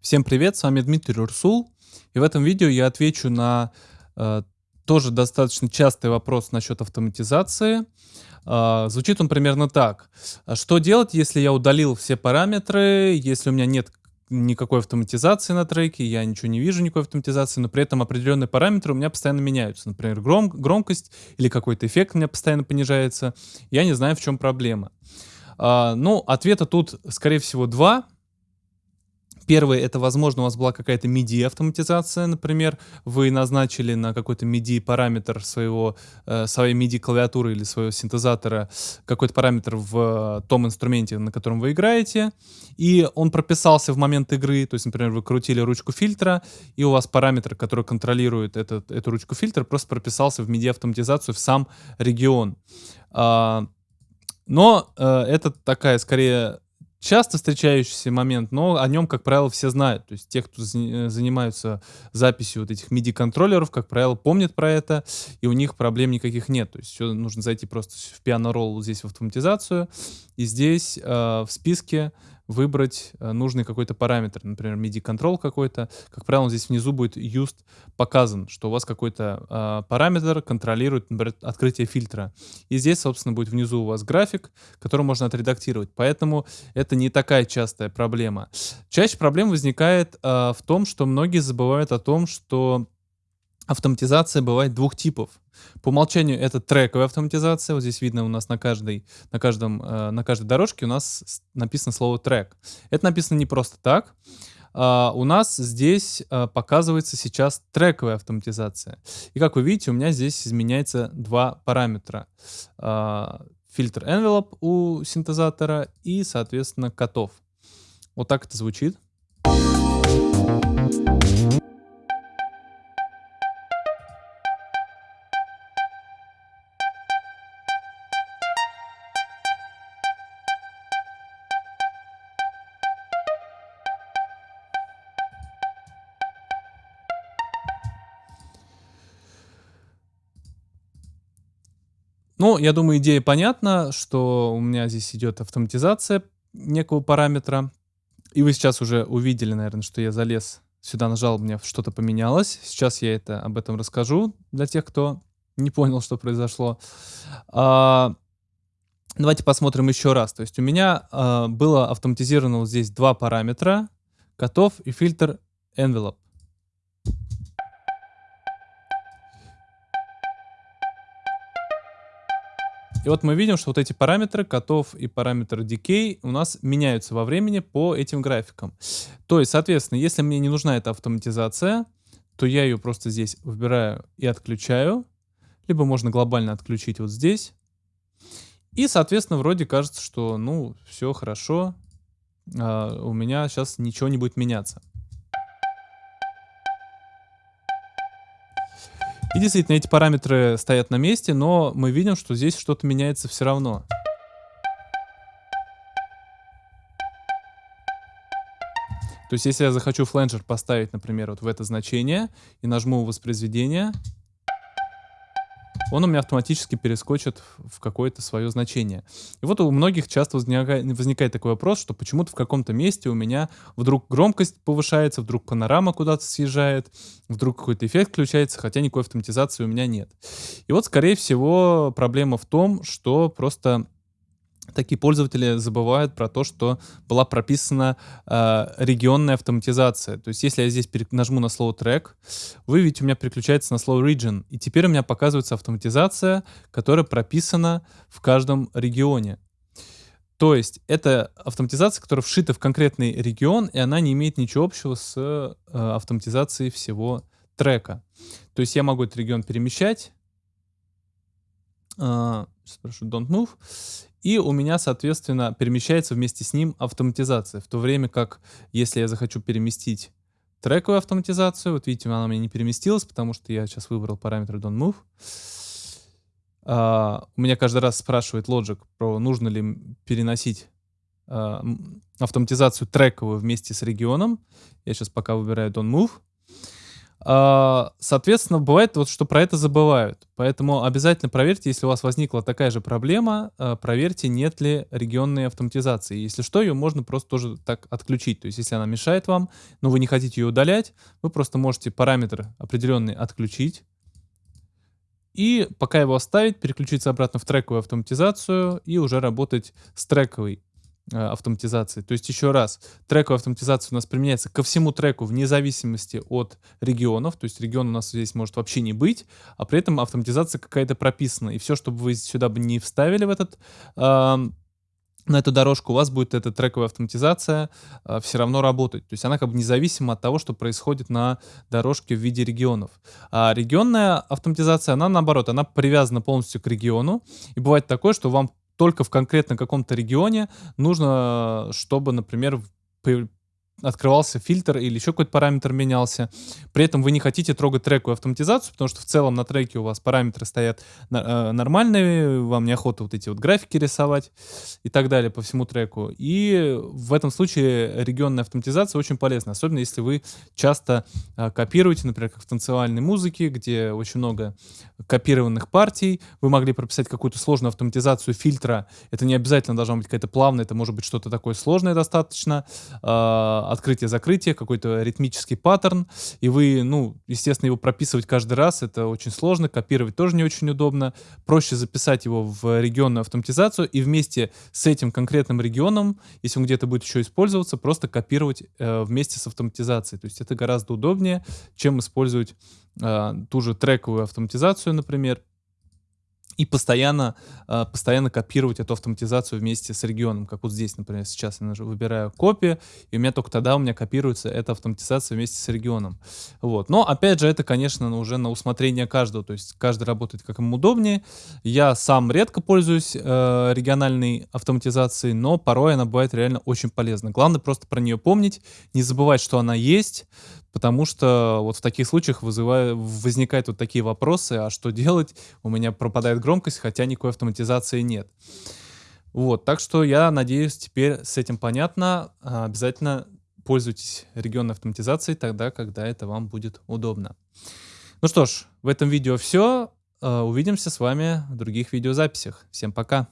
Всем привет, с вами Дмитрий Урсул. И в этом видео я отвечу на э, тоже достаточно частый вопрос насчет автоматизации. Э, звучит он примерно так. Что делать, если я удалил все параметры, если у меня нет никакой автоматизации на треке, я ничего не вижу, никакой автоматизации, но при этом определенные параметры у меня постоянно меняются. Например, гром громкость или какой-то эффект у меня постоянно понижается. Я не знаю, в чем проблема. Э, ну, ответа тут, скорее всего, два. Первый, это, возможно, у вас была какая-то MIDI автоматизация, например, вы назначили на какой-то MIDI параметр своего, э, своей MIDI клавиатуры или своего синтезатора какой-то параметр в том инструменте, на котором вы играете, и он прописался в момент игры, то есть, например, вы крутили ручку фильтра, и у вас параметр, который контролирует этот, эту ручку фильтра, просто прописался в MIDI автоматизацию в сам регион. А, но э, это такая, скорее, часто встречающийся момент, но о нем, как правило, все знают. То есть те, кто э, занимаются записью вот этих MIDI-контроллеров, как правило, помнят про это, и у них проблем никаких нет. То есть все нужно зайти просто в piano-roll здесь в автоматизацию, и здесь э, в списке выбрать э, нужный какой-то параметр, например, MIDI-контрол какой-то. Как правило, здесь внизу будет used показан, что у вас какой-то э, параметр контролирует, например, открытие фильтра. И здесь, собственно, будет внизу у вас график, который можно отредактировать. Поэтому это не такая частая проблема. Чаще проблема возникает э, в том, что многие забывают о том, что автоматизация бывает двух типов. По умолчанию это трековая автоматизация. Вот здесь видно у нас на каждой, на каждом, э, на каждой дорожке у нас написано слово трек. Это написано не просто так. Uh, у нас здесь uh, показывается сейчас трековая автоматизация. И как вы видите, у меня здесь изменяется два параметра. Uh, фильтр envelope у синтезатора и, соответственно, котов. Вот так это звучит. Ну, я думаю, идея понятна, что у меня здесь идет автоматизация некого параметра. И вы сейчас уже увидели, наверное, что я залез сюда, нажал, у меня что-то поменялось. Сейчас я это об этом расскажу для тех, кто не понял, что произошло. А, давайте посмотрим еще раз. То есть у меня а, было автоматизировано вот здесь два параметра, котов и фильтр envelope. И вот мы видим, что вот эти параметры котов и параметр decay у нас меняются во времени по этим графикам. То есть, соответственно, если мне не нужна эта автоматизация, то я ее просто здесь выбираю и отключаю. Либо можно глобально отключить вот здесь. И, соответственно, вроде кажется, что, ну, все хорошо, а, у меня сейчас ничего не будет меняться. И действительно, эти параметры стоят на месте, но мы видим, что здесь что-то меняется все равно. То есть, если я захочу фленджер поставить, например, вот в это значение и нажму воспроизведение, он у меня автоматически перескочит в какое-то свое значение. И вот у многих часто возникает, такой вопрос, что почему-то в каком-то месте у меня вдруг громкость повышается, вдруг панорама куда-то съезжает, вдруг какой-то эффект включается, хотя никакой автоматизации у меня нет. И вот, скорее всего, проблема в том, что просто такие пользователи забывают про то, что была прописана э, регионная автоматизация. То есть если я здесь нажму на слово трек, вы видите, у меня переключается на слово region. И теперь у меня показывается автоматизация, которая прописана в каждом регионе. То есть это автоматизация, которая вшита в конкретный регион, и она не имеет ничего общего с э, автоматизацией всего трека. То есть я могу этот регион перемещать. Э, прошу, don't move. И у меня, соответственно, перемещается вместе с ним автоматизация. В то время как, если я захочу переместить трековую автоматизацию, вот видите, она у меня не переместилась, потому что я сейчас выбрал параметр don't move. Uh, у меня каждый раз спрашивает Logic про нужно ли переносить uh, автоматизацию трековую вместе с регионом. Я сейчас пока выбираю don't move. А, соответственно, бывает вот, что про это забывают. Поэтому обязательно проверьте, если у вас возникла такая же проблема, а, проверьте, нет ли регионной автоматизации. Если что, ее можно просто тоже так отключить. То есть, если она мешает вам, но вы не хотите ее удалять, вы просто можете параметр определенный отключить. И пока его оставить, переключиться обратно в трековую автоматизацию и уже работать с трековой автоматизации. То есть еще раз, трековая автоматизация у нас применяется ко всему треку вне зависимости от регионов. То есть регион у нас здесь может вообще не быть, а при этом автоматизация какая-то прописана. И все, чтобы вы сюда бы не вставили в этот э, на эту дорожку, у вас будет эта трековая автоматизация э, все равно работать. То есть она как бы независима от того, что происходит на дорожке в виде регионов. А регионная автоматизация, она наоборот, она привязана полностью к региону. И бывает такое, что вам только в конкретно каком-то регионе нужно, чтобы, например, открывался фильтр или еще какой-то параметр менялся. При этом вы не хотите трогать трековую автоматизацию, потому что в целом на треке у вас параметры стоят э, нормальные, вам неохота вот эти вот графики рисовать и так далее по всему треку. И в этом случае регионная автоматизация очень полезна, особенно если вы часто э, копируете, например, как в танцевальной музыке, где очень много копированных партий, вы могли прописать какую-то сложную автоматизацию фильтра, это не обязательно должна быть какая-то плавная, это может быть что-то такое сложное достаточно, э, открытие-закрытие, какой-то ритмический паттерн, и вы, ну, естественно, его прописывать каждый раз, это очень сложно, копировать тоже не очень удобно. Проще записать его в регионную автоматизацию и вместе с этим конкретным регионом, если он где-то будет еще использоваться, просто копировать э, вместе с автоматизацией. То есть это гораздо удобнее, чем использовать э, ту же трековую автоматизацию, например, и постоянно, э, постоянно копировать эту автоматизацию вместе с регионом, как вот здесь, например, сейчас я выбираю копию, и у меня только тогда у меня копируется эта автоматизация вместе с регионом. Вот. Но, опять же, это, конечно, уже на усмотрение каждого, то есть каждый работает как ему удобнее. Я сам редко пользуюсь э, региональной автоматизацией, но порой она бывает реально очень полезна. Главное просто про нее помнить, не забывать, что она есть, Потому что вот в таких случаях вызывает, возникают вот такие вопросы, а что делать? У меня пропадает громкость, хотя никакой автоматизации нет. Вот, так что я надеюсь, теперь с этим понятно. А, обязательно пользуйтесь регионной автоматизацией тогда, когда это вам будет удобно. Ну что ж, в этом видео все. А, увидимся с вами в других видеозаписях. Всем пока!